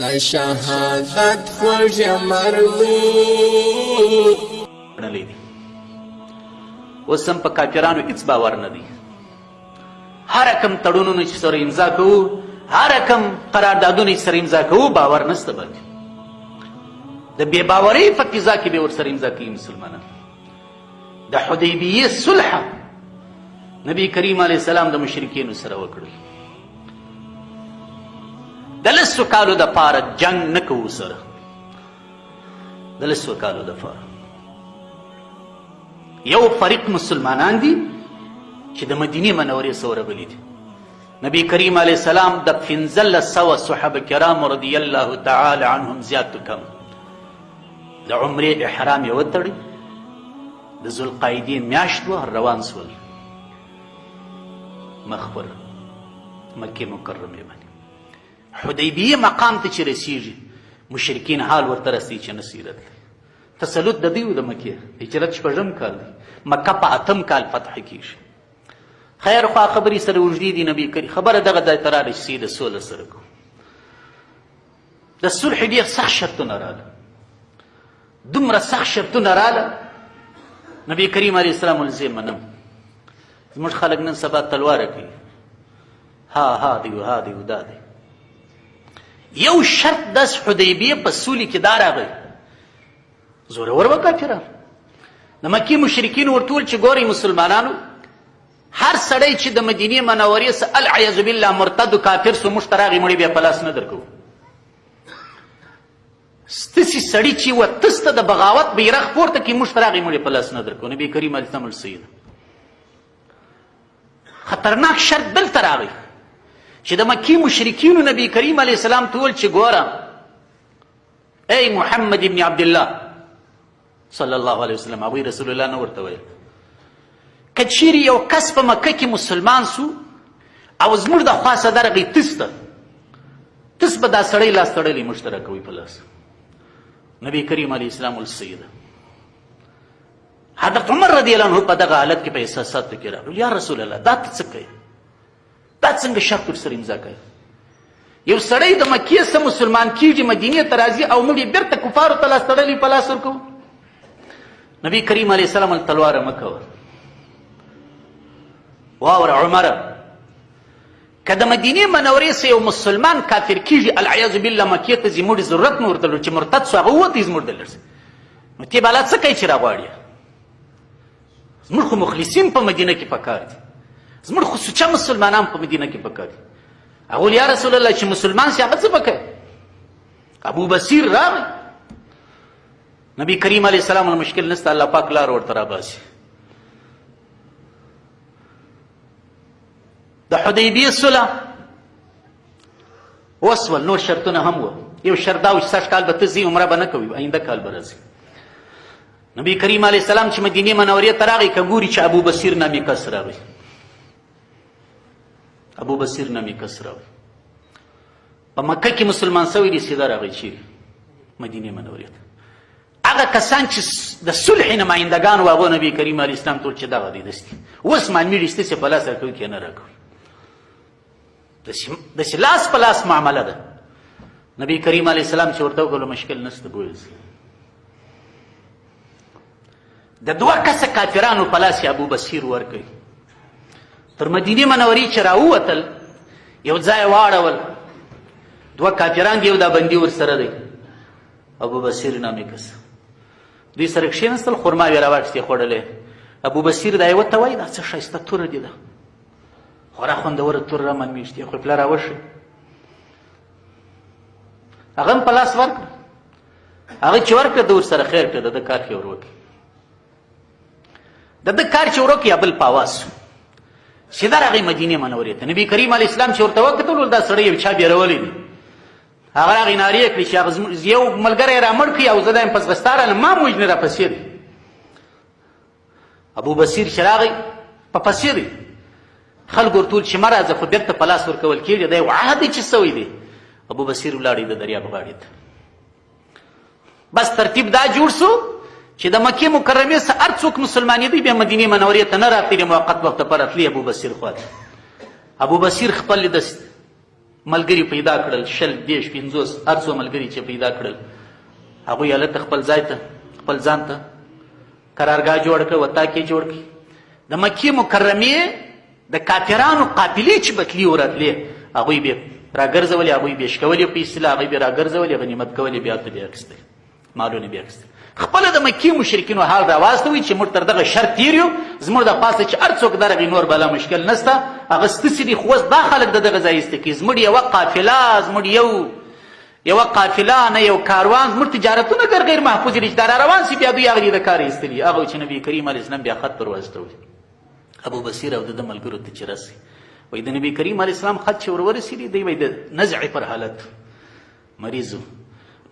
د شهادت خوږ مروي ګڼلی دی اوس هم په کافرانو هیڅ باور نه دی هر کم تړونونه چې سره امضا کوو هر کم قراردادونه چې سره امضا کوو باور نسته باندې د بې باورۍ په فضا کې به ورسره امضا کوي مسلمانان د حدیبیه صلح نبی کریم علیه السلام د مشرکینو سره وکړل د لسو کالو د پاره جنگ نه کوو سره د لسو کالو د پاره یو فریق مسلمانان دي چې د مدینه منورې سره بلی دي نبی کریم علیه السلام د 1500 صحابه کرام رضی الله تعالی عنهم زیات کم د عمرې احرام یې وتړی د ذوالقاعدې میاشت وه روان سول مخ پر مکې مکرمې باندې حدیبیه مقام ته چې رسیږي مشرکین حال ورته رسي چې نصیرت تسلط د دیو د مکې هجرت شپږم کال دی مکه په اتم کال فتح کیږي خیر خوا خبرې سره وجدي دي نبی کریم خبره دغه ځای ته راغلې چې سیده سوله سره کوو د صلح ډیر سخت شرطونه رااله دومره سخت شرطونه رااله نبی کریم علیه السلام ولزه منم زموږ خلک نن سبا تلوار کوي ها ها دی ها دی دا دی یو شرط د حدیبیه په سولې کې دا راغی زورور وکړه د مکی مشرکین ورتول چې ګوري مسلمانانو هر سړی چی د مدینی منوری سه العیاذ بالله مرتد او کافر سو موږ ته راغی مړی بیا پلاس نه درکو ستسی سړی چی و تست د بغاوت بیرغ پورته کی موږ ته راغی مړی پلاس نه درکو نبی کریم التمل سید خطرناک شر دل تراغی چې د مکی مشرکین نبی کریم علی السلام تول چې ګوره ای محمد ابن عبد الله صلی الله علیه وسلم هغوی رسول الله نه ورته ویل که چیرې یو کس په مکه کې مسلمان سو او زموږ د خوا څخه درغی تس ته تس به دا سړی لاس تړلی موږ ته راکوي په لاس نبی کریم علیه السلام السید حضرت عمر رضی الله عنه په دغه حالت کې په احساساتو کې راغلو یا رسول الله دا ته څه کوې دا څنګه شرط ورسره امضا کوي یو سړی د مکې سره مسلمان کیږي مدینه ته راځي او موږ بیرته کفارو ته لاس تړلی په لاس ورکو نبی کریم علیه السلام تلوار مکو واور عمر که د مدینه منورې سره یو مسلمان کافر کیږي العیاذ بالله مکې ته زموږ ضرورت نه ورته چې مرتد سو هغه وته زموږ دلرسه نو تی بالا څه کوي چې راغواړي زموږ خو مخلصین په مدینه کې پکار دي زموږ خو سوچه مسلمانان په مدینه کې پکار دي هغه یا رسول الله چې مسلمان شي هغه څه پکار ابو بصیر راغی نبی کریم علیه السلام مشکل نسته الله پاک لار ورته راباسي د حدیبیه سله وسول نور شرطونه هم و یو شرط دا و چې سږ کال به ته ځي عمره به نه کوي آینده کال به راځي نبی کریم علیه السلام چې مدینه منورې ته راغی که ګوري چې ابو بصیر نامې کس راوي ابو بصیر نامې کس راوي په مکه کې مسلمان سوی دی سیده راغی چې مدینه منورې ته هغه کسان چې د صلح نمایندګان و هغو نبی کریم علیه السلام ټول چې دغه دی دستي اوس معنوي لیستې چې په لاس راکوي کې نه راکوي د چې لاس په لاس معامله ده نبی کریم علیه السلام چې ورته وکړو مشکل نشته بویل د دوه کسه کافرانو په لاس ابو بصیر ورکړي تر مدینه منورې چې راووتل یو ځای واړول دوه کافران دی یو دا بندي ورسره دی ابو بصیر نامې کس دوی سره کښېنستل خرما یې راواخیستې خوړلې ابو بصیر دا یې ورته وایي دا څه ښایسته توره دي ده خورا خوندور تور را من میشتي خو پلا راوشي هغه په لاس ورک هغه چې ورک د ور سره خیر کړه د کار کې وروکي د د کار چې وروکي ابل پاواس سیده راغی مدینه منورې ته نبی کریم علی اسلام چې ورته وکتل دا سړی یو چا بیرولې دي هغه راغی ناری کړی چې هغه یو ملګری را مړ کړی او زه دایم پس غستاره ما موجنه را پسیر ابو بصیر چې راغی په پسې دی خلک ورتول چې مه راځه خو بېرته په لاس ورکول کېږي دا یو عهد چې سوی دی ابو بصیر ولاړی د دریاب غاړې ته بس ترتیب دا جوړ سو چې د مکې مکرمې سره هر څوک مسلمانېدی بیا مدینې منورې ته نه راتللی موقت وخت لپاره تللی ابو بصیر خواته ابو بصیر خپل د ملګري پیدا کړل شل دیش پنځوس هر څو ملګري چې پیدا کړل هغوی هلته خپل ځای ته خپل ځان ته قرارګاه جوړ کړ وطاق یې جوړ کړ د مکې مکرمې د کافرانو قافلې چې به تلي ورتلې هغوی به راګرځولې هغوی به یې شکولې په اصطلاح هغوی به یې راګرځولې غنیمت کولې بیا ورته به یې اخیستل مالونه به یې اخیستل خپله د مکې مشرکینو حال راواستوئ چې موږ تر دغه شر تیر یو زموږ د پاسه چې هر څوک درغی نور بلا مشکل نسته هغه ستسې دي خو اوس دا خلک د دغه ځای ایسته کوي زموږ یوه قافله زموږ یو یوه قافله نه یو کاروان زموږ تجارتونه ګر غیر محفوظ دي چې دا را روان سي بیا دوی هغه دي د کار ایستلي هغه چې نبی کریم علیه السلام بیا خط پر واستوي ابو بصیر او د ملګرو ته چې رسي وای د نبی کریم علیه السلام خط چې ورورسېدي دی وای د نزع پر حالت مریضو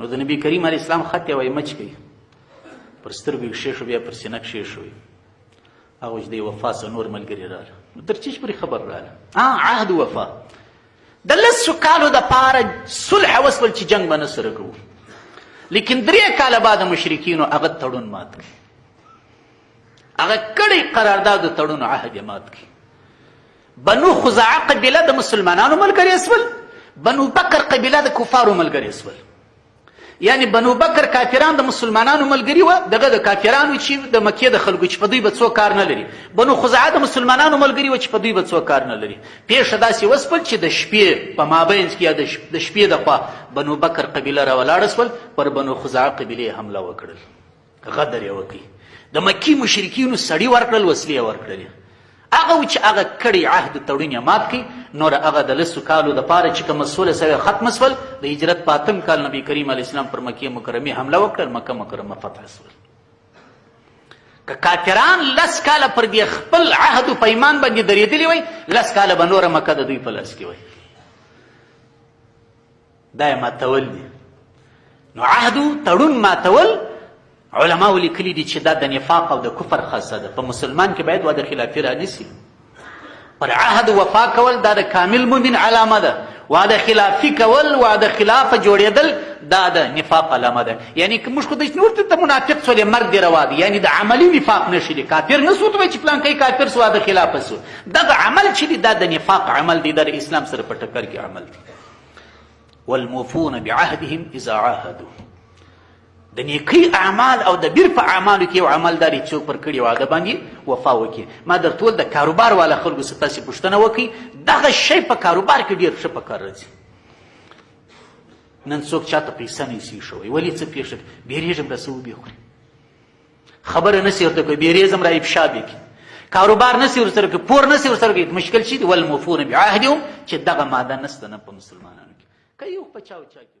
نو د نبی کریم علیه السلام خط یې وای مچ کوي پر سترګو کښې شو بیا پر سینه کښې شو هغه چې دی وفا سره نور ملګري رااله نو تر چیش پورې خبر رااله ها عهد وفا د لسو کالو د پاره صلح وسول چې جنگ به نه سره کوو لیکن درې کاله بعد مشرکینو هغه تړون مات کړ هغه کړی قرارداد تړون عهد مات کړ بنو خزاعه قبیله د مسلمانانو ملګری اسول بنو بکر قبیله د کفارو ملګری اسول یعنی بنو بکر کافران د مسلمانانو ملګری و دغه د کافرانو چې د مکې د خلکو چې په دوی به څوک کار نه لري بنو خزعه د مسلمانانو ملګری و چې په دوی به څوک کار نه لري پیښه داسې وسپل چې د شپې په مابینځ کې یا د شپې د خوا بنو بکر قبیله راولاړه سول پر بنو خزعه قبیله حمله وکړل غدر یې وکړي د مکي مشرکینو سړي ورکړل وسلې یې ورکړلې هغه و چې هغه کړی عهد تړون یې مات کړي نور هغه د لسو کالو دپاره چې کومه سوله سوې ختمه سول د هجرت په اتم کال نبي کریم علیه اسلام پر مکې مکرمې حمله وکړل مکه مکرمه فتح سول که کافران لس کاله پر دې خپل عهد و پیمان باندې درېدلي وای لس کاله به نوره مکه د دوی په لاس کې وای دا یې ماتول دي نو عهد تړون ماتول علماو لیکلي دي چې دا د نفاق او د کفر خاصه ده په مسلمان کې باید وعده خلافي رانیسي پر عهد وفا کول دا د کامل مؤمن علامه ده وعده خلافي کول وعده خلاف جوړېدل دا د نفاق علامه ده یعنی که موږ خو د نور ته منافق سولې مرګ دی روا دی یعنی د عملی نفاق نشي دی کافر نه سو ته چې پلان کوي کافر سو وعده خلاف سو دغه عمل چې دی دا د نفاق عمل دی د اسلام سره په ټکر کې عمل دی والموفون بعهدهم اذا عاهدوا د نیکی اعمال او د بیر په اعمالو کې یو عمل داري څوک پر کړي واده باندې وفا وکړي ما در ټول د کاروبار والا خلکو څخه تاسو پوښتنه وکړي دغه شی په کاروبار کې ډیر ښه په کار راځي نن څوک چاته پیسې نه شي شوی ولی څه پیښه بیریږم د سو به خوري خبره نسی ورته کوي بیریزم را افشا به کی کاروبار نسی ورسره کوي پور نسی ورسره کوي مشکل شي ول مفون بعهدهم چې دغه ماده نسته نه په مسلمانانو کې کوي په چاو چا کې